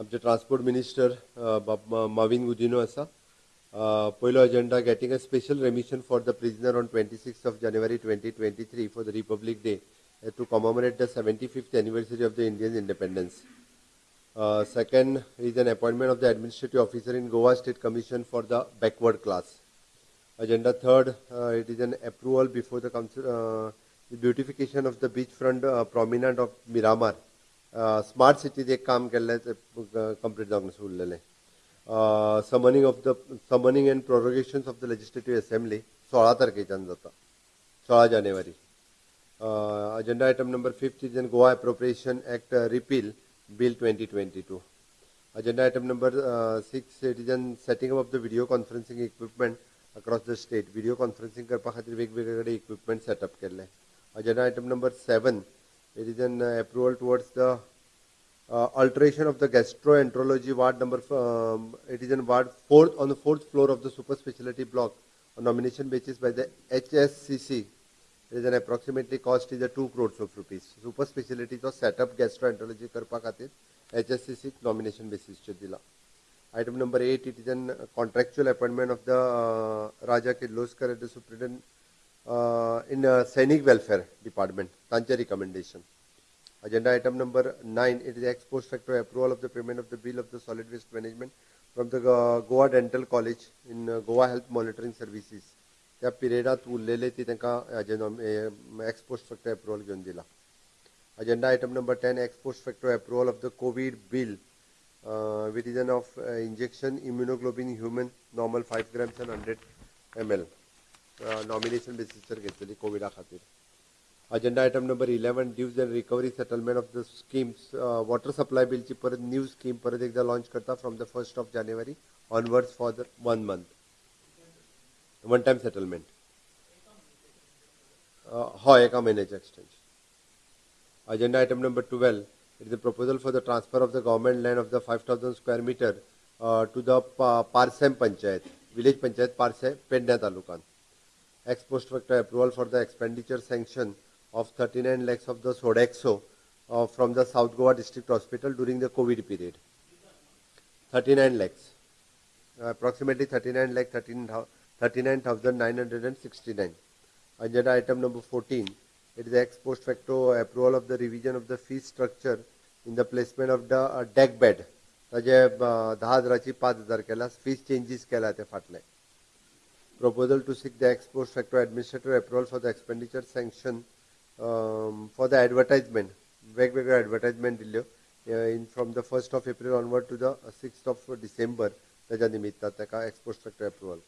आमचे transport minister Mauvin Gudino आसा पयलो agenda getting a special remission for the prisoner on twenty six of January twenty twenty three for to commemorate the 75th anniversary of the Indian independence. Uh, second is an appointment of the administrative officer in Goa State Commission for the backward class. Agenda third, uh, it is an approval before the council, uh, beautification of the beachfront prominent of Miramar smart city एक काम के complete जावन अशें summoning of the summoning and prorogation of the legislative assembly सोळा तारखेच्यान जता सोळा January agenda item number fifth is an Goa appropriation act repeal bill twenty twenty two agenda item number uh, it is setting up of the video conferencing equipment across the state video करपा खातीर वेगवेगळे equipment setup केल्ले agenda item number seven It is an uh, approval towards the uh, alteration of the gastroenterology ward number. Um, it is in ward fourth on the fourth floor of the super specialty block on nomination basis by the HSCC. It is an approximately cost is a two crores of rupees. Super specialty set setup gastroenterology Karpa खातीर HSCC nomination basis चे Item number eight, it is an contractual appointment of the uh, Raja Kirloskar as the superintendent uh, in a scenic Welfare Department, Tancha recommendation. Agenda item number 9, it is ex post facto approval of the payment of the bill of the solid waste management from the uh, Goa Dental College in uh, Goa Health Monitoring Services. त्या पिरियडात उरलेले ती ex agenda ex post facto approval घेवन दिला agenda item number ten ex post facto approval of the covid bill with region of injection immunoglobulin human normal five grams and hundred M L nomination बेसिसचेर कोविडा खातीर agenda item number eleven dues and recovery settlement of the schemes water supply बिलची परत new scheme परत एकदा launch करता from the first of January onwards for the one month one time settlement हय एका महीन extension agenda item number twelve it is a proposal for the transfer of the government land of the five thousand square metre to the Parsem panchayat village panchayat Parsem पेडण्या तालुकांत ex post facto approval for the expenditure sanction of 39 lakhs of the Sodexo uh, from the South Goa District Hospital during the COVID period. 39 lakhs, uh, approximately 39 lakh 39,969. Agenda item number 14, it is ex post facto approval of the revision of the fee structure in the placement of the uh, deck bed. ताजे धा हजाराची पांच हजार केला fees changes केला proposal to seek the ex post facto administrative approval for the expenditure sanction um, for the advertisement, regular advertisement uh, in from the 1st of April onward to the 6th of December, the Janimita Taka ex post facto approval.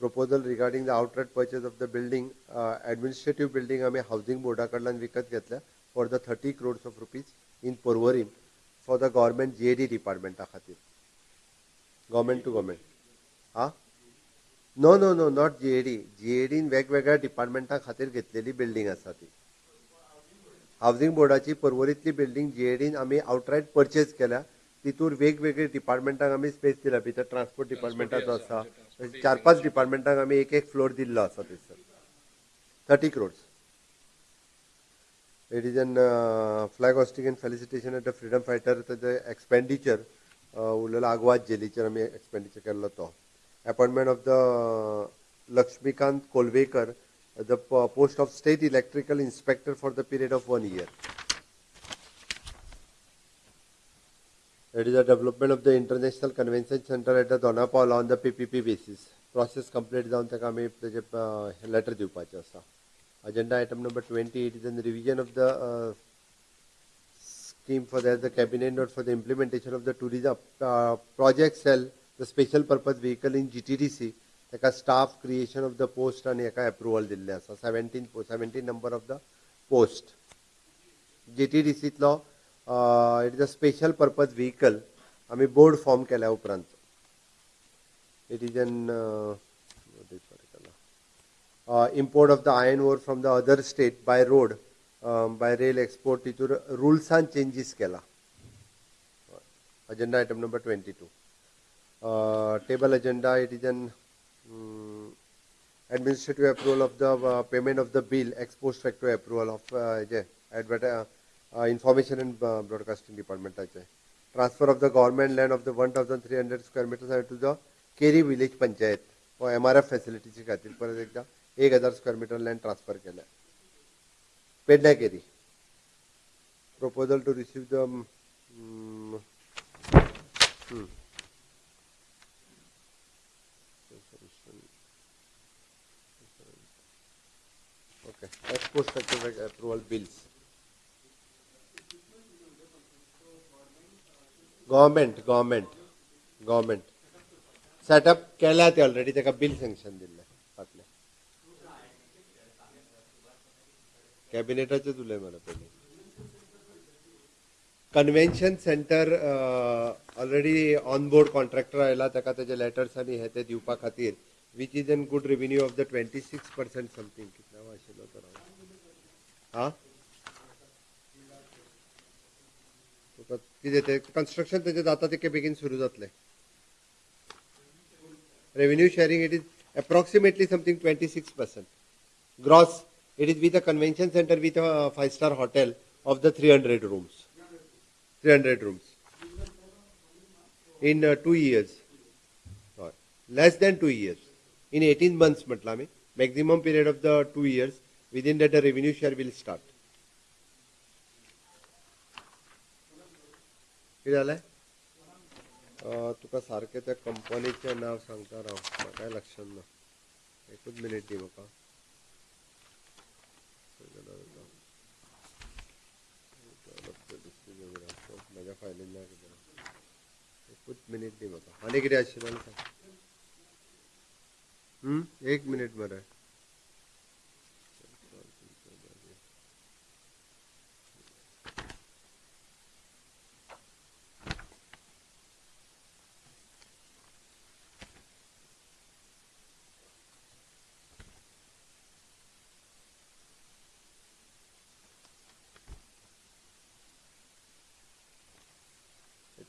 Proposal regarding the outright purchase of the building, uh, administrative building, I mean housing board, karlan Vikat Gatla, for the 30 crores of rupees in Porvorim for the government JD department. Government to government. Huh? No no no not GAD जीएडीन वेगवेगळ्या डिपार्टमेंटा खातीर घेतलेली building आसा ती housing बोर्डाची पर्वरीतली building जीएडीन आमी आउटरायट purchase केल्या तितूर वेगवेगळे डिपार्टमेंटाक आम्ही स्पेस दिला भितर ट्रान्सपोर्ट डिपार्टमेंटाचो आसा चार पांच डिपार्टमेंटाक आम्ही एक एक फ्लोर दिल्लो आसा थंयसर thirty crores it is an flag hoisting an felicitation at the freedom fighter तेजे एक्सपेंडिचर उरलेलो आग्वाद जेलीचेर आमी एक्सपेंडिचर केल्लो तो appointment of the Lakshmikant Kolvekar, the post of State Electrical Inspector for the period of one year. It is the development of the International Convention Center at the Dona Paula on the PPP basis. Process complete जाऊन the आम्ही ताजे uh, letter Agenda item number 20 it is in the revision of the uh, scheme for the, the cabinet note for the implementation of the tourism uh, project cell the special purpose vehicle in GTDC, like a staff creation of the post and like approval दिल्ले So 17 post, 17 number of the post. GTDC itlo, uh, it is a special purpose vehicle आम्ही board form केल्या उपरांत it is an import of the iron ore from the other state by road by rail export तितूर रुल्सान changes केला agenda item number twenty two Uh, table agenda, it is an um, administrative approval of the uh, payment of the bill, ex post facto approval of yeah, uh, information and broadcasting department. Transfer of the government land of the 1,300 square meters to the Keri village panchayat for MRF facilities. F फॅसिलिटीची खातीर परत एकदा एक हजार square metre land transfer केला पेडण्या Okay, export certificate approval bills. Government, government, government. Set up केला ते already त्याका bill sanction दिल्ले फाटले. कॅबिनेटाचे तुले मला पहिले. Convention centre already on board contractor आयला तेजे लेटर्स आनी हे ते दिवपा खातीर which is an good revenue of the twenty six percent something कितना आशिल्लो तो हां तुका कितें तें कन्स्ट्रक्शन तेजें जाता बेगीन सुरू जातलें revenue sharing it is approximately something twenty six percent gross it is with a convention centre with a five star hotel of the three hundred rooms 300 rooms in uh, two years or less than two years in 18 months म्हटलं आम्ही maximum period of the two years within that the revenue share will start किती झालंय तुका सारखे त्या कंपनीचे नाव सांगता राव काय लक्षात ना एकूच मिनिट दी म्हाका कुछ मिनट नहीं बता आने के लिए आशीर्वाद हम्म, एक मिनट मरा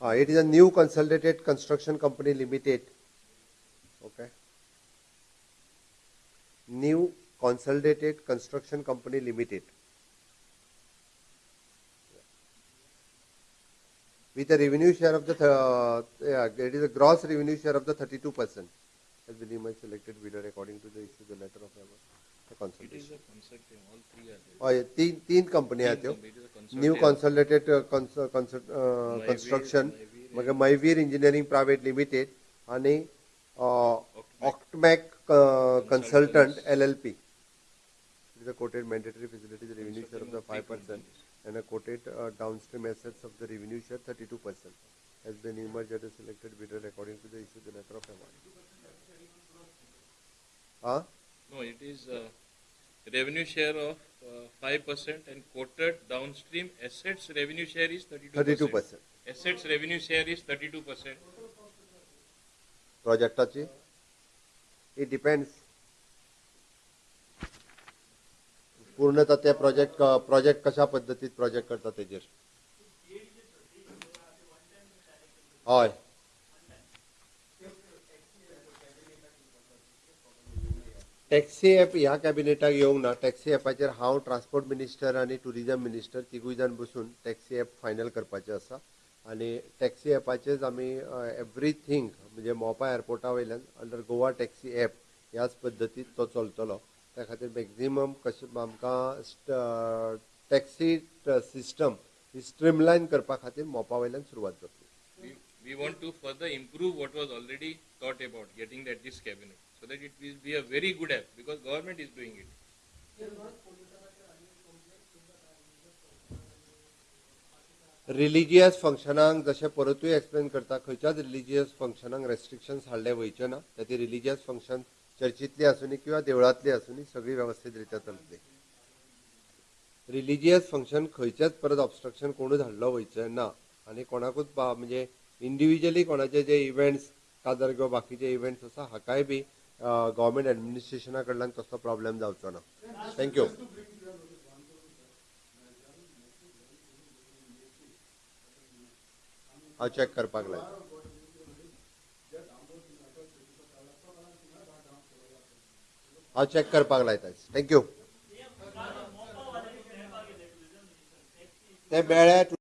Uh, it is a new consolidated construction company limited. Okay. New consolidated construction company limited. With a revenue share of the, uh, yeah, it is a gross revenue share of the 32% has been deemed selected bidder according to the issue the letter of the consultation. It is a consortium, all three are there. Oh, yeah, teen, teen company, teen company. New consolidated construction म्हणजे मैवीर engineering private limited आणि ऑक्टमॅक consultant L L P is a quoted mandatory facilities revenue share of the five percent and a quoted downstream assets of the revenue share thirty two percent as the new merge at selected bidder according to the issue the letter of M R हा no it is revenue share of uh, 5% and quoted downstream assets revenue share is 32%. 32%. Assets revenue share is 32%. Project touchy? It depends. पूर्णतः त्या project project कशा पद्धतीत project करता तेजेर हय taxi app ह्या कॅबिनेटाक येवंक ना टॅक्सी ॲपाचेर हांव ट्रान्सपोर्ट मिनिस्टर आनी ट्युरिजम मिनिस्टर तिगूय जाण बसून टॅक्सी ॲप फायनल करपाचें आसा आनी टॅक्सी एपाचेर आमी एवरीथींग म्हणजे मोपा एअरपोर्टा वयल्यान अंडर गोवा टॅक्सी ॲप ह्याच पद्दतीन तो चलतलो त्या खातीर मॅक्झिमम कशें आमकां टॅक्सी सिस्टम ही स्ट्रिमलायन करपा खातीर मोपा वयल्यान सुरवात जातली we want to further improve what was already thought about getting that this cabinet so that it will be a very good app because government is doing it. Religious फंक्शनांक जशें परतूय explain करता खंयच्याच religious फंक्शनांक restrictions हाडले वयचे ना ते religious function चर्चीतली आसुनी किंवा देवळांतली आसुनी सगळी वेवस्थीत रित्या चलतली रिलिजियस फंक्शन खंयचेच परत ऑबस्ट्रक्शन कोणूच हाडलो वयचें ना आनी कोणाकूच म्हणजे इंडिविजुअली को जे इव्हेंट्स काजार किंवा बाकीचे इवेंट्स आसा हाकाय भी गवर्नमेंट एडमिनिस्ट्रेशन कड़ी तसलो प्रॉब्लम जावचो ना थैंक यू हाँ चेक कर हाँ चेक कर थैंक यू ते